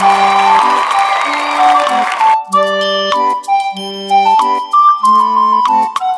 Bye.